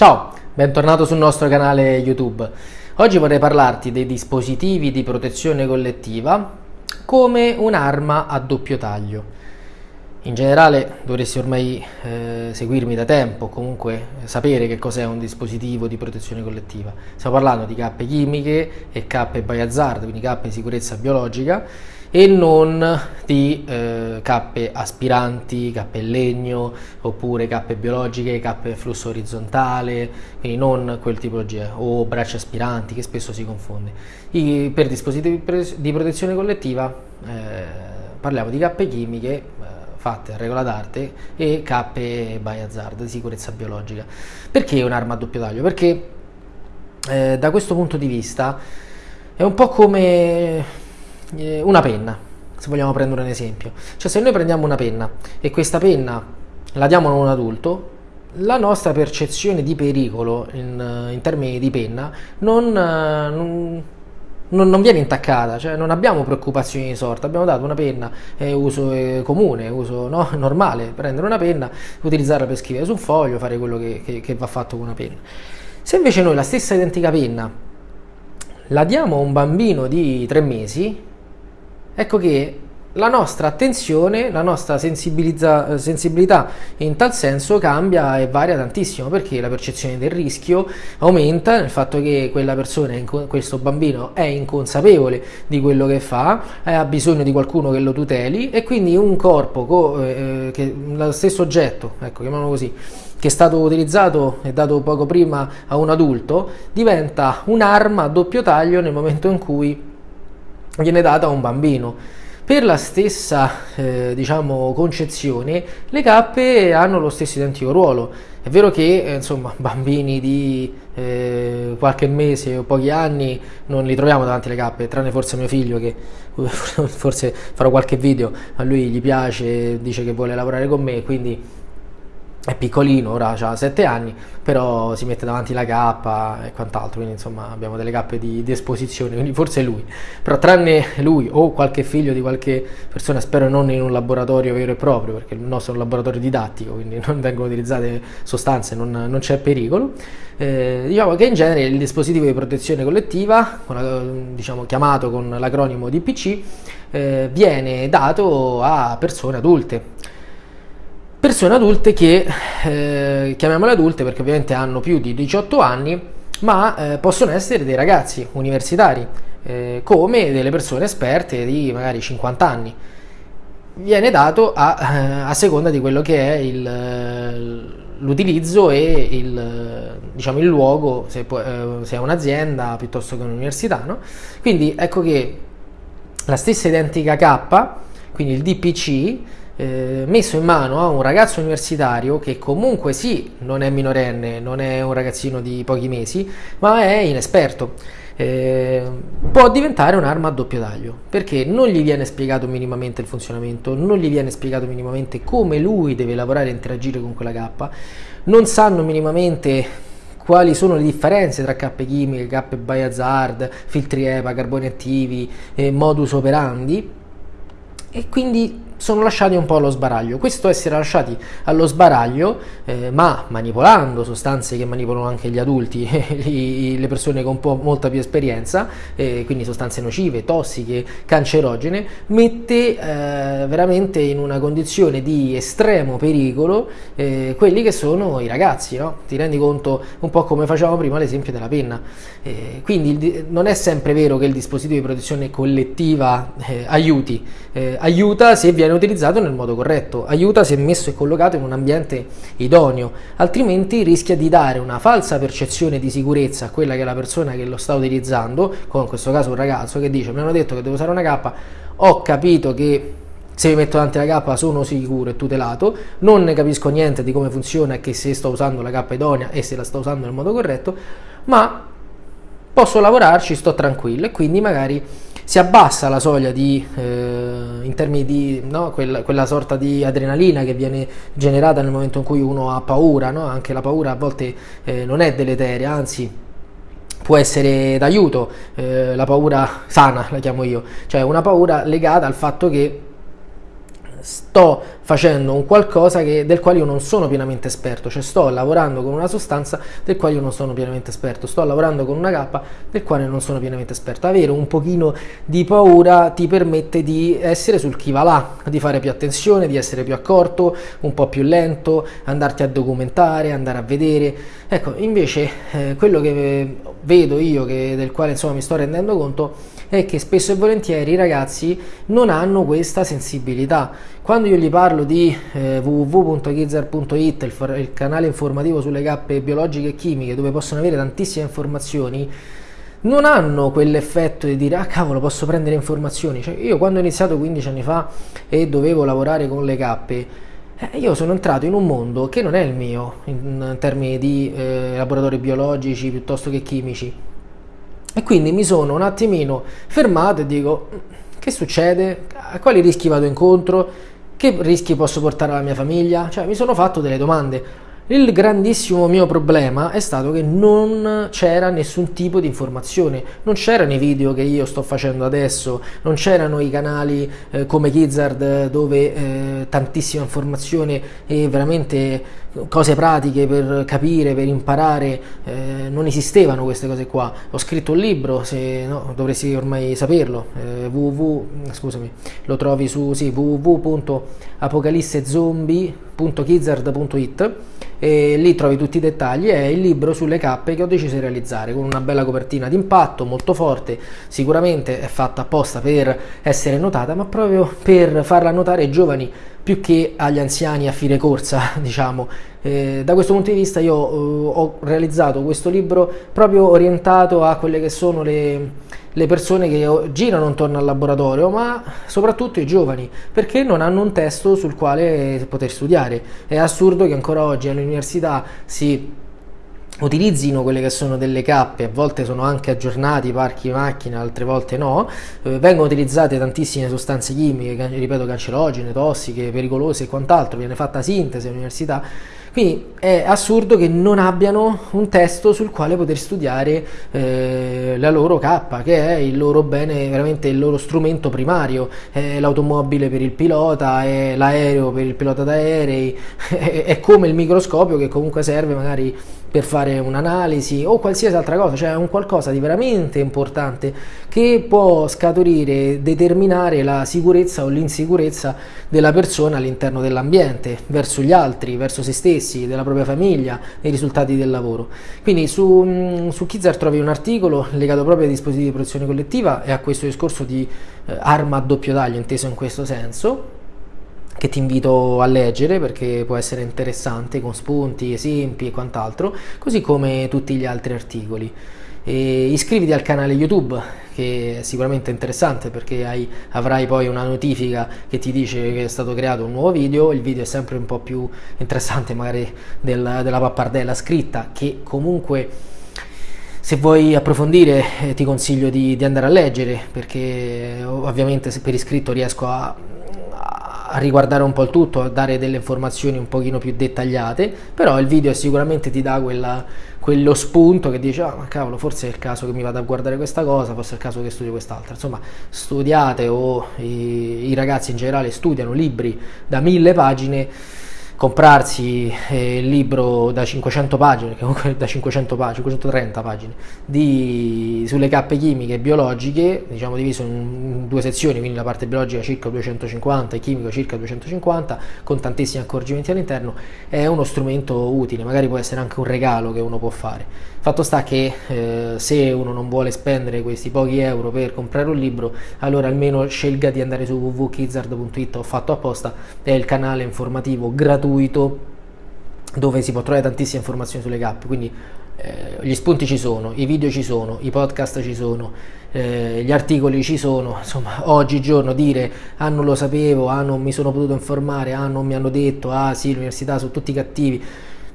Ciao, bentornato sul nostro canale YouTube. Oggi vorrei parlarti dei dispositivi di protezione collettiva come un'arma a doppio taglio. In generale dovresti ormai eh, seguirmi da tempo, comunque sapere che cos'è un dispositivo di protezione collettiva. Stiamo parlando di cappe chimiche e cappe by hazard, quindi cappe di sicurezza biologica e non di eh, cappe aspiranti, cappe in legno oppure cappe biologiche, cappe flusso orizzontale, quindi non quel tipologia o braccia aspiranti che spesso si confonde. I, per dispositivi di protezione collettiva eh, parliamo di cappe chimiche eh, fatte a regola d'arte e cappe by hazard di sicurezza biologica. Perché un'arma a doppio taglio? Perché eh, da questo punto di vista è un po' come eh, una penna, se vogliamo prendere un esempio. Cioè se noi prendiamo una penna e questa penna la diamo a un adulto, la nostra percezione di pericolo in, in termini di penna non, non, non, viene intaccata, cioè non abbiamo preoccupazioni di sorta, abbiamo dato una penna, è uso comune, uso no, normale, prendere una penna, utilizzarla per scrivere su un foglio, fare quello che, che, che va fatto con una penna. Se invece noi la stessa identica penna la diamo a un bambino di tre mesi, ecco che la nostra attenzione, la nostra sensibilità in tal senso cambia e varia tantissimo perché la percezione del rischio aumenta nel fatto che quella persona, questo bambino è inconsapevole di quello che fa, ha bisogno di qualcuno che lo tuteli e quindi un corpo, eh, che, lo stesso oggetto, ecco chiamiamolo così, che è stato utilizzato e dato poco prima a un adulto, diventa un'arma a doppio taglio nel momento in cui viene data a un bambino. Per la stessa eh, diciamo, concezione, le cappe hanno lo stesso identico ruolo. È vero che eh, insomma, bambini di eh, qualche mese o pochi anni non li troviamo davanti alle cappe, tranne forse mio figlio che forse farò qualche video, a lui gli piace, dice che vuole lavorare con me, quindi è piccolino, ora ha 7 anni, però si mette davanti la cappa e quant'altro, quindi insomma abbiamo delle cappe di, di, esposizione, quindi forse lui. Però tranne lui o qualche figlio di qualche persona, spero non in un laboratorio vero e proprio, perché il nostro è un laboratorio didattico, quindi non vengono utilizzate sostanze, non, non c'è pericolo. Eh, diciamo che in genere il dispositivo di protezione collettiva, diciamo, chiamato con l'acronimo DPC, eh, viene dato a persone adulte persone adulte che, eh, chiamiamole adulte perché ovviamente hanno più di 18 anni, ma eh, possono essere dei ragazzi universitari, eh, come delle persone esperte di magari 50 anni. Viene dato a, eh, a seconda di quello che è l'utilizzo e il, diciamo, il luogo, se, eh, se è un'azienda piuttosto che un'università. No? Quindi ecco che la stessa identica K, quindi il DPC, eh, messo in mano a un ragazzo universitario che comunque sì, non è minorenne, non è un ragazzino di pochi mesi, ma è inesperto. Eh, può diventare un'arma a doppio taglio perché non gli viene spiegato minimamente il funzionamento, non gli viene spiegato minimamente come lui deve lavorare e interagire con quella K, non sanno minimamente quali sono le differenze tra cappe chimiche, cappe by hazard, filtri EPA, carboni attivi, eh, modus operandi e quindi sono lasciati un po' allo sbaraglio. Questo essere lasciati allo sbaraglio, eh, ma manipolando sostanze che manipolano anche gli adulti, le persone con molta più esperienza, eh, quindi sostanze nocive, tossiche, cancerogene, mette eh, veramente in una condizione di estremo pericolo eh, quelli che sono i ragazzi. No? Ti rendi conto un po' come facevamo prima l'esempio della penna. Eh, quindi non è sempre vero che il dispositivo di protezione collettiva eh, aiuti, aiuta se viene viene utilizzato nel modo corretto, aiuta se messo e collocato in un ambiente idoneo, altrimenti rischia di dare una falsa percezione di sicurezza a quella che è la persona che lo sta utilizzando, come in questo caso un ragazzo che dice mi hanno detto che devo usare una K, ho capito che se mi metto davanti la K sono sicuro e tutelato, non ne capisco niente di come funziona e che se sto usando la K idonea e se la sto usando nel modo corretto, ma posso lavorarci, sto tranquillo e quindi magari si abbassa la soglia di, eh, in termini di no, quella, quella, sorta di adrenalina che viene generata nel momento in cui uno ha paura, no? anche la paura a volte eh, non è deleteria, anzi può essere d'aiuto, eh, la paura sana la chiamo io, cioè una paura legata al fatto che sto facendo un qualcosa che, del quale io non sono pienamente esperto, cioè sto lavorando con una sostanza del quale io non sono pienamente esperto, sto lavorando con una cappa del quale non sono pienamente esperto. Avere un pochino di paura ti permette di essere sul chi va là, di fare più attenzione, di essere più accorto, un po' più lento, andarti a documentare, andare a vedere. Ecco, invece eh, quello che vedo io, che, del quale insomma mi sto rendendo conto, è che spesso e volentieri i ragazzi non hanno questa sensibilità. Quando io gli parlo di eh, www.gizzer.it, il, il canale informativo sulle cappe biologiche e chimiche, dove possono avere tantissime informazioni, non hanno quell'effetto di dire ah cavolo posso prendere informazioni. Cioè, io quando ho iniziato 15 anni fa e dovevo lavorare con le cappe, eh, io sono entrato in un mondo che non è il mio in, in termini di eh, laboratori biologici piuttosto che chimici. E quindi mi sono un attimino fermato e dico, che succede? A quali rischi vado incontro? Che rischi posso portare alla mia famiglia? Cioè mi sono fatto delle domande. Il grandissimo mio problema è stato che non c'era nessun tipo di informazione, non c'erano i video che io sto facendo adesso, non c'erano i canali eh, come Gizzard dove eh, tantissima informazione e veramente cose pratiche per capire, per imparare, eh, non esistevano queste cose qua. Ho scritto un libro, se no, dovresti ormai saperlo, eh, www, scusami, lo trovi su sì, www.apocalissezombie.gizzard.it e lì trovi tutti i dettagli, è il libro sulle cappe che ho deciso di realizzare con una bella copertina d'impatto molto forte, sicuramente è fatta apposta per essere notata, ma proprio per farla notare ai giovani più che agli anziani a fine corsa, diciamo. Eh, da questo punto di vista io eh, ho realizzato questo libro proprio orientato a quelle che sono le, le persone che girano intorno al laboratorio, ma soprattutto i giovani, perché non hanno un testo sul quale poter studiare. È assurdo che ancora oggi all'università si utilizzino quelle che sono delle cappe, a volte sono anche aggiornati parchi macchine, altre volte no, eh, vengono utilizzate tantissime sostanze chimiche, ripeto cancerogene, tossiche, pericolose e quant'altro, viene fatta sintesi all'università. Quindi è assurdo che non abbiano un testo sul quale poter studiare eh, la loro K, che è il loro bene, veramente il loro strumento primario, è l'automobile per il pilota, è l'aereo per il pilota d'aerei, è, è come il microscopio che comunque serve magari per fare un'analisi o qualsiasi altra cosa, cioè è un qualcosa di veramente importante che può scaturire, determinare la sicurezza o l'insicurezza della persona all'interno dell'ambiente, verso gli altri, verso se stessi, della propria famiglia, nei risultati del lavoro. Quindi su, mm, su Kizar trovi un articolo legato proprio ai dispositivi di protezione collettiva e a questo discorso di eh, arma a doppio taglio inteso in questo senso che ti invito a leggere perché può essere interessante con spunti, esempi e quant'altro, così come tutti gli altri articoli. E iscriviti al canale YouTube che è sicuramente interessante perché hai, avrai poi una notifica che ti dice che è stato creato un nuovo video, il video è sempre un po' più interessante magari del, della pappardella scritta che comunque se vuoi approfondire eh, ti consiglio di, di andare a leggere perché ovviamente se per iscritto riesco a a riguardare un po' il tutto, a dare delle informazioni un pochino più dettagliate, però il video sicuramente ti dà quella, quello spunto che dice, ah ma cavolo, forse è il caso che mi vada a guardare questa cosa, forse è il caso che studio quest'altra. Insomma, studiate o i, i ragazzi in generale studiano libri da mille pagine comprarsi eh, il libro da 500 pagine, comunque da 500 pagine, 530 pagine, di, sulle cappe chimiche e biologiche, diciamo diviso in due sezioni, quindi la parte biologica circa 250 e chimico circa 250, con tantissimi accorgimenti all'interno, è uno strumento utile, magari può essere anche un regalo che uno può fare. Fatto sta che eh, se uno non vuole spendere questi pochi euro per comprare un libro, allora almeno scelga di andare su www.kizzard.it, ho fatto apposta, è il canale informativo gratuito dove si può trovare tantissime informazioni sulle cappe, quindi eh, gli spunti ci sono, i video ci sono, i podcast ci sono, eh, gli articoli ci sono, insomma oggigiorno dire ah non lo sapevo, ah non mi sono potuto informare, ah non mi hanno detto, ah sì l'università sono tutti cattivi,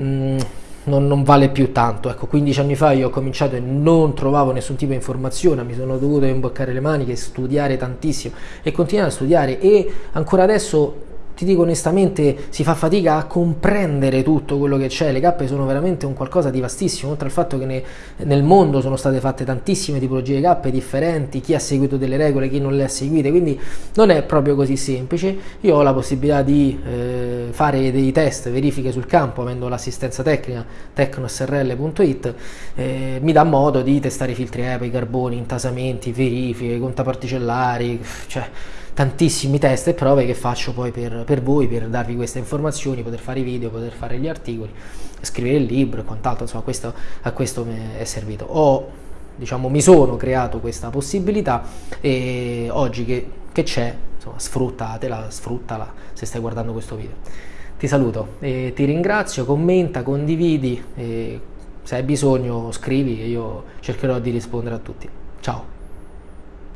mm, non, non, vale più tanto. Ecco, 15 anni fa io ho cominciato e non trovavo nessun tipo di informazione, mi sono dovuto imboccare le maniche, studiare tantissimo e continuare a studiare. E ancora adesso ti dico onestamente, si fa fatica a comprendere tutto quello che c'è. Le cappe sono veramente un qualcosa di vastissimo, oltre al fatto che ne, nel mondo sono state fatte tantissime tipologie di cappe differenti, chi ha seguito delle regole, chi non le ha seguite, quindi non è proprio così semplice. Io ho la possibilità di eh, fare dei test, verifiche sul campo, avendo l'assistenza tecnica tecnosrl.it, eh, mi dà modo di testare i filtri EPA, i carboni, intasamenti, verifiche, contaparticellari, cioè tantissimi test e prove che faccio poi per, per, voi, per darvi queste informazioni, poter fare i video, poter fare gli articoli, scrivere il libro e quant'altro, insomma questo, a questo mi è servito. Ho, diciamo, mi sono creato questa possibilità e oggi che, c'è, insomma, sfruttatela, sfruttala se stai guardando questo video. Ti saluto e ti ringrazio, commenta, condividi e se hai bisogno scrivi e io cercherò di rispondere a tutti. Ciao!